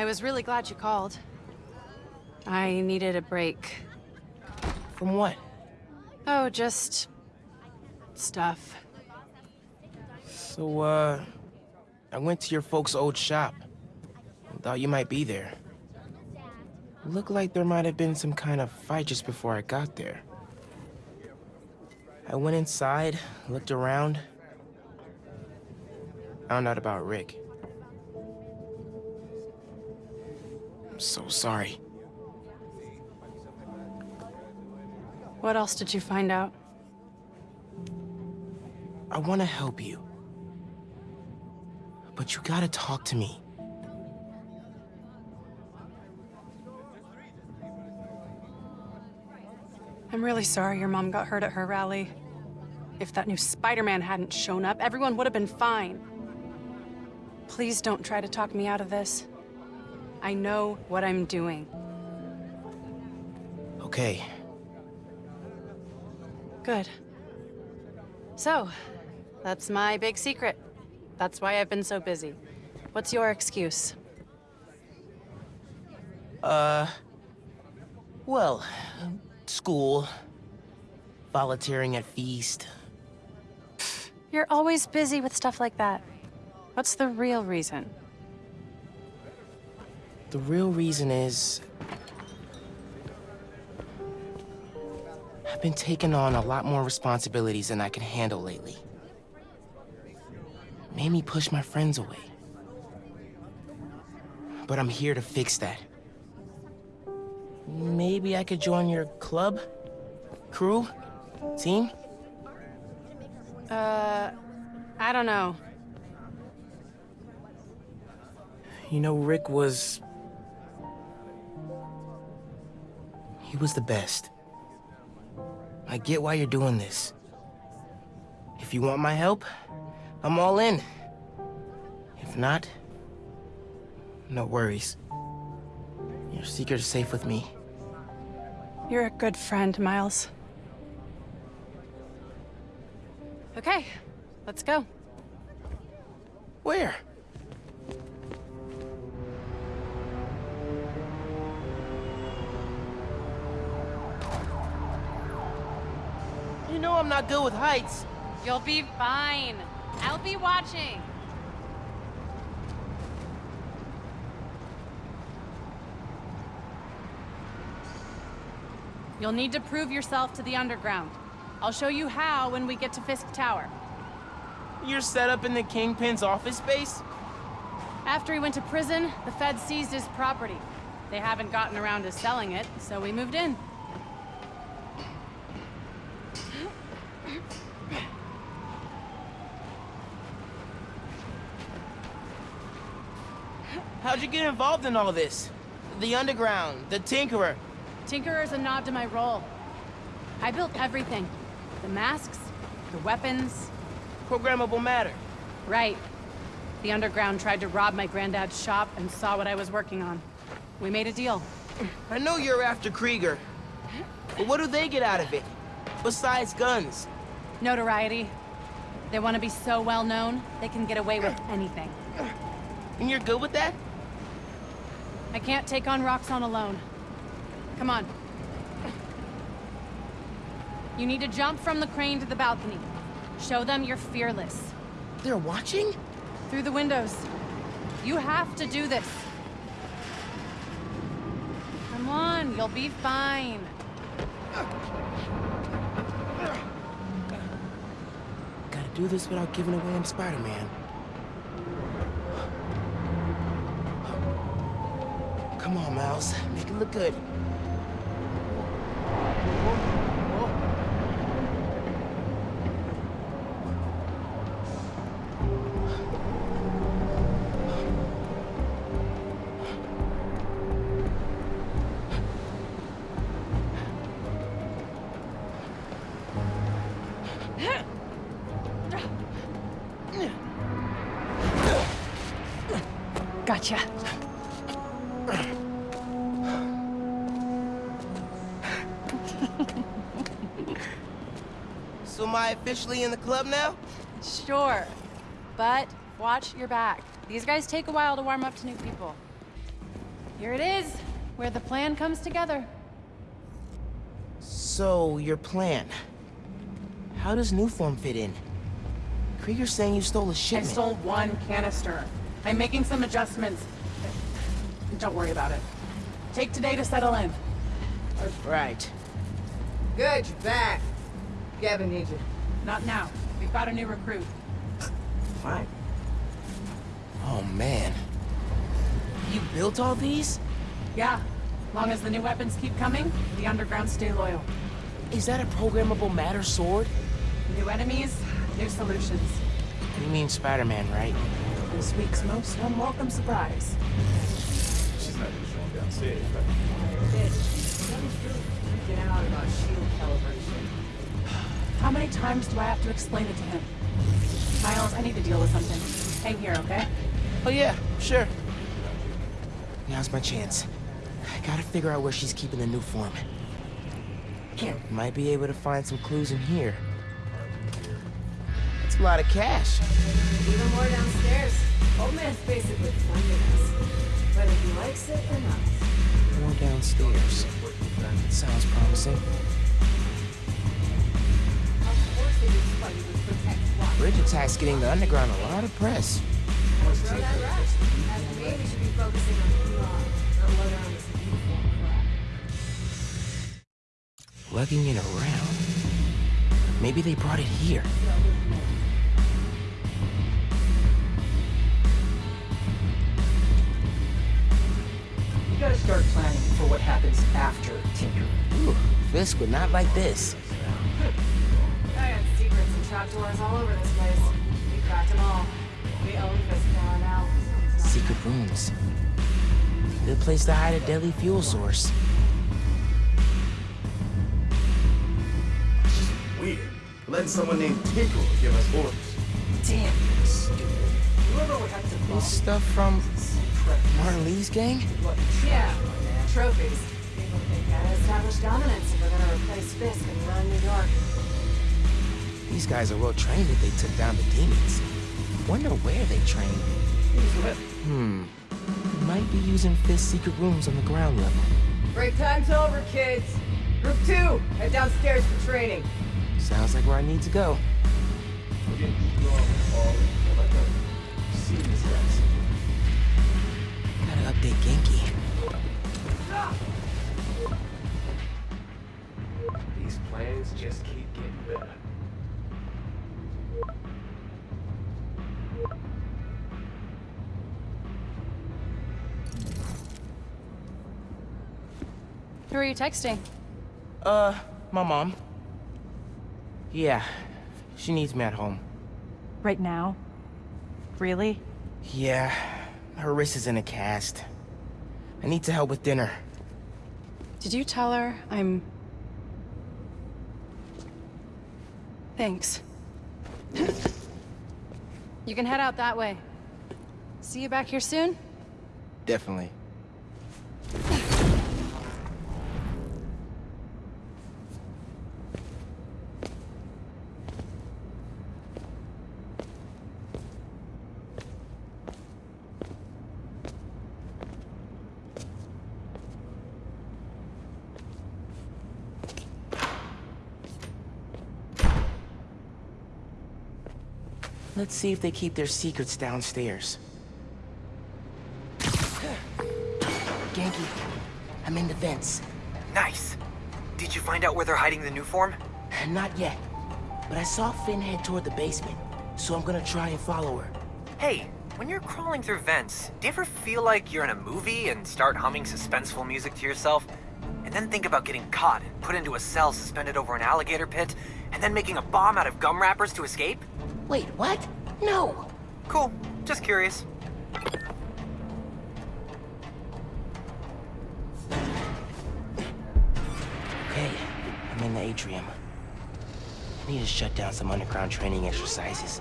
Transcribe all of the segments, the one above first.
I was really glad you called. I needed a break. From what? Oh, just... stuff. So, uh... I went to your folks' old shop. Thought you might be there. Looked like there might have been some kind of fight just before I got there. I went inside, looked around. Found out about Rick. I'm so sorry. What else did you find out? I want to help you. But you gotta talk to me. I'm really sorry your mom got hurt at her rally. If that new Spider-Man hadn't shown up, everyone would have been fine. Please don't try to talk me out of this. I know what I'm doing. Okay. Good. So, that's my big secret. That's why I've been so busy. What's your excuse? Uh... Well, school, volunteering at Feast. You're always busy with stuff like that. What's the real reason? The real reason is... I've been taking on a lot more responsibilities than I can handle lately. Made me push my friends away. But I'm here to fix that. Maybe I could join your club? Crew? Team? Uh, I don't know. You know, Rick was... He was the best. I get why you're doing this. If you want my help, I'm all in. If not, no worries. Your secret is safe with me. You're a good friend, Miles. Okay, let's go. Where? Know I'm not good with heights. You'll be fine. I'll be watching. You'll need to prove yourself to the Underground. I'll show you how when we get to Fisk Tower. You're set up in the Kingpin's office space? After he went to prison, the feds seized his property. They haven't gotten around to selling it, so we moved in. How'd you get involved in all this? The Underground, the Tinkerer. Tinkerer's a nod to my role. I built everything. The masks, the weapons. Programmable matter. Right. The Underground tried to rob my granddad's shop and saw what I was working on. We made a deal. I know you're after Krieger. But what do they get out of it? Besides guns? Notoriety. They want to be so well known, they can get away with anything. And you're good with that? I can't take on Roxxon alone. Come on. You need to jump from the crane to the balcony. Show them you're fearless. They're watching? Through the windows. You have to do this. Come on, you'll be fine. Gotta do this without giving away I'm Spider-Man. Come on, Miles. Make it look good. Officially in the club now? Sure. But watch your back. These guys take a while to warm up to new people. Here it is, where the plan comes together. So, your plan. How does Nuform fit in? Krieger's saying you stole a shipment. I stole one canister. I'm making some adjustments. Don't worry about it. Take today to settle in. Right. Good, you're back. Gavin needs you. Not now. We've got a new recruit. Fine. Oh, man. You built all these? Yeah. Long as the new weapons keep coming, the underground stay loyal. Is that a programmable matter sword? New enemies, new solutions. You mean Spider-Man, right? This week's most unwelcome surprise. She's not just showing downstairs, but Freaking out about shield calibration. How many times do I have to explain it to him? Miles, I need to deal with something. Hang here, okay? Oh, yeah, sure. Now's my chance. I gotta figure out where she's keeping the Nuform. Here. Might be able to find some clues in here. That's a lot of cash. Even more downstairs. Old man's basically funding us. Whether he likes it or not. More downstairs. Sounds promising. Bridge attack's getting the underground a lot of press. Throw that right. As me, we should be focusing on PR, not loading on this uniform crap. Lugging it around. Maybe they brought it here. You gotta start planning for what happens after Tinker. Ooh, Fisk would not like this. I got secrets and trapdoors all over this place. We cracked them all. We own Fiskmore now. Secret rooms. Good place to hide a deadly fuel source. weird. Letting someone named Tinker give us orders. Damn, stupid. Whoever would have to This stuff from Trek. Martin Li's gang? Yeah, trophies. People think gotta establish dominance if we're gonna replace Fisk and run New York. These guys are well trained if they took down the demons. Wonder where they trained. Hmm. Might be using Fisk's secret rooms on the ground level. Break time's over, kids. Group two, head downstairs for training. Sounds like where I need to go. We're getting strong all like a Who are you texting? Uh, my mom. Yeah, she needs me at home. Right now? Really? Yeah, her wrist is in a cast. I need to help with dinner. Did you tell her I'm... Thanks. you can head out that way. See you back here soon? Definitely. Let's see if they keep their secrets downstairs. Ganke, I'm in the vents. Nice. Did you find out where they're hiding the Nuform? Not yet, but I saw Phin head toward the basement, so I'm gonna try and follow her. Hey, when you're crawling through vents, do you ever feel like you're in a movie and start humming suspenseful music to yourself? And then think about getting caught and put into a cell suspended over an alligator pit, and then making a bomb out of gum wrappers to escape? Wait, what? No! Cool. Just curious. Okay, I'm in the atrium. I need to shut down some underground training exercises.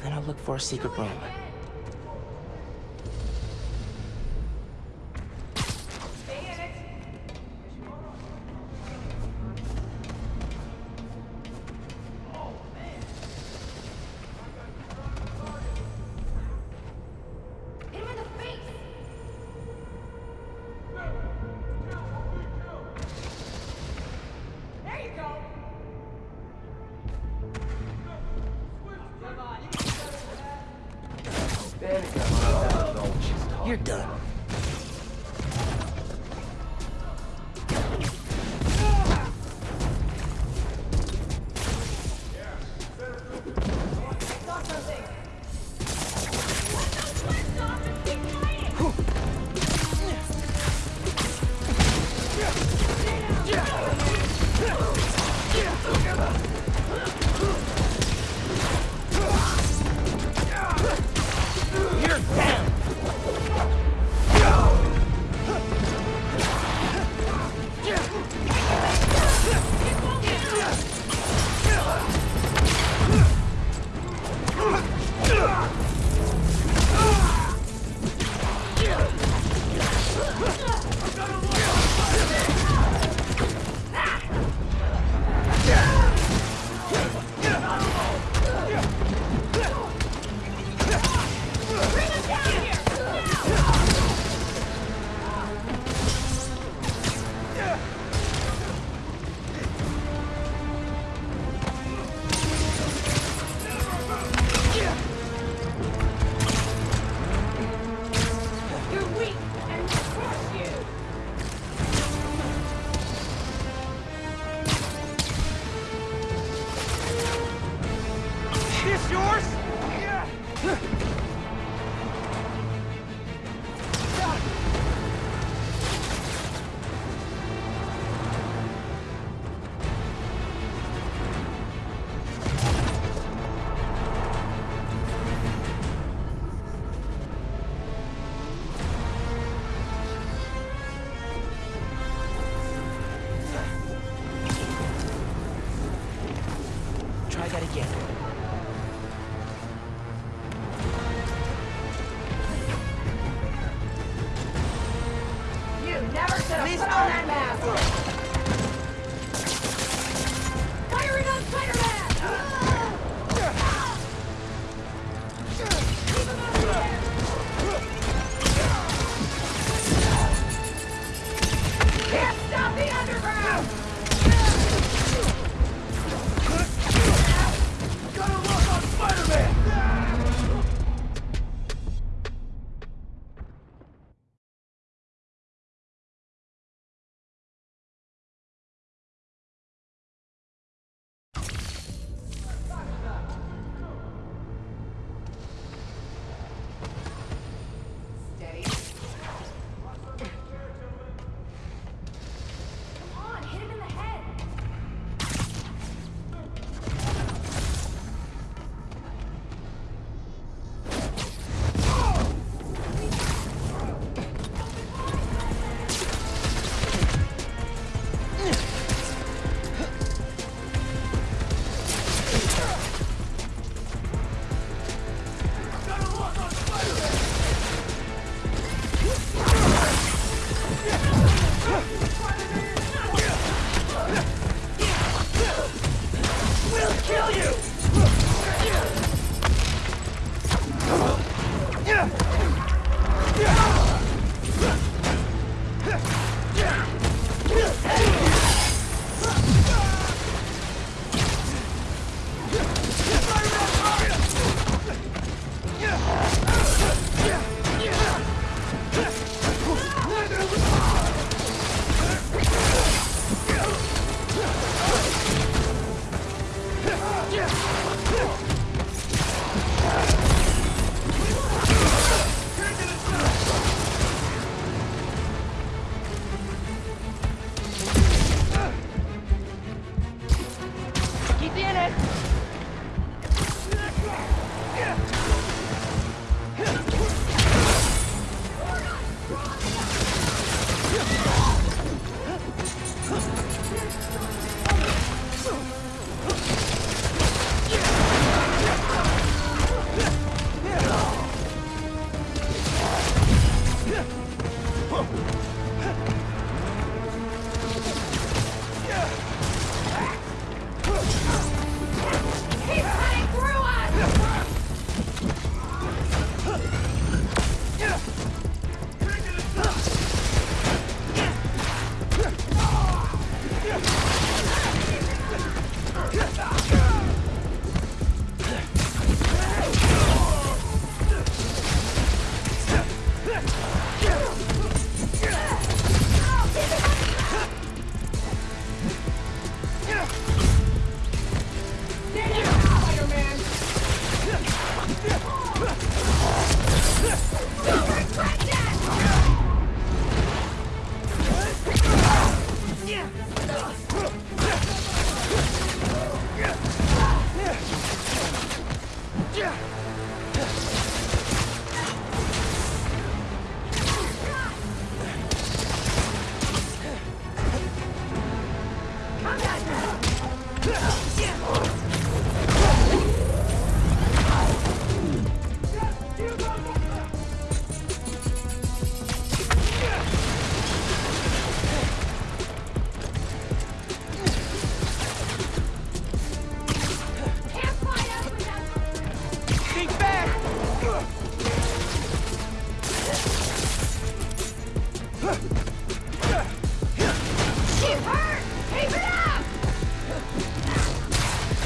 Then I'll look for a secret room.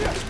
Never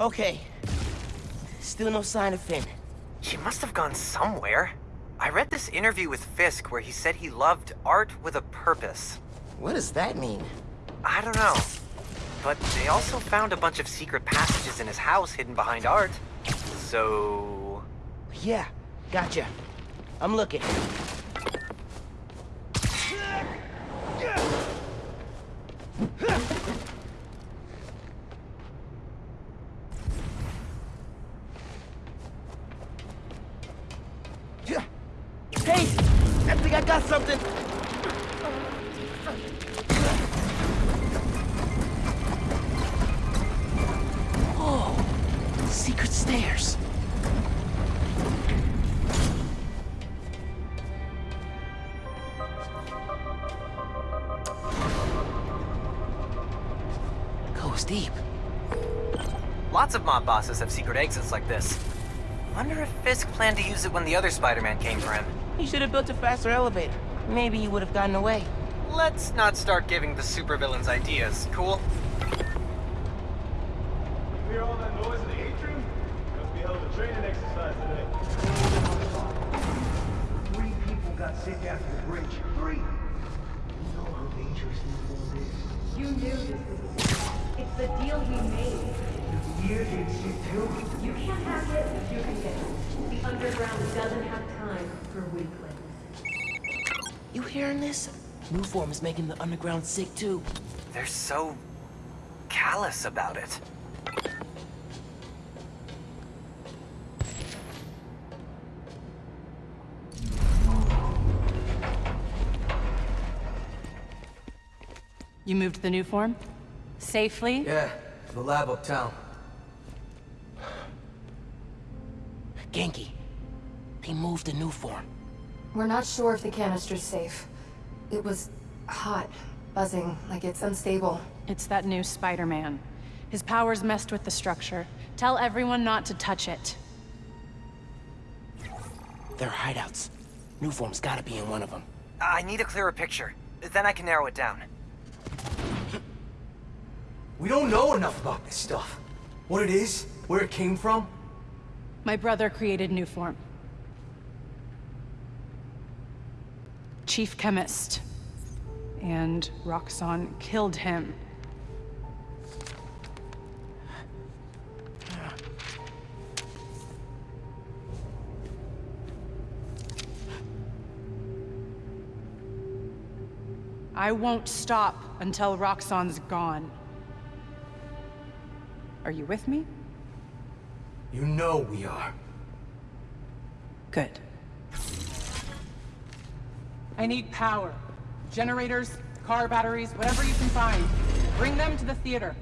Okay. Still no sign of Phin. She must have gone somewhere. I read this interview with Fisk where he said he loved art with a purpose. What does that mean? I don't know. But they also found a bunch of secret passages in his house hidden behind art. So... Yeah, gotcha. I'm looking. Lots of mob bosses have secret exits like this. Wonder if Fisk planned to use it when the other Spider-Man came for him. He should have built a faster elevator. Maybe he would have gotten away. Let's not start giving the supervillains ideas, cool? Nuform is making the underground sick too. They're so... callous about it. You moved the Nuform? Safely? Yeah, to the lab uptown. Ganke, they moved the Nuform. We're not sure if the canister's safe. It was hot, buzzing, like it's unstable. It's that new Spider-Man. His powers messed with the structure. Tell everyone not to touch it. They're hideouts. Nuform's gotta be in one of them. I need a clearer picture. Then I can narrow it down. We don't know enough about this stuff. What it is, where it came from. My brother created Nuform. Chief chemist. And Roxxon killed him. I won't stop until Roxxon's gone. Are you with me? You know we are. Good. I need power. Generators, car batteries, whatever you can find. Bring them to the theater.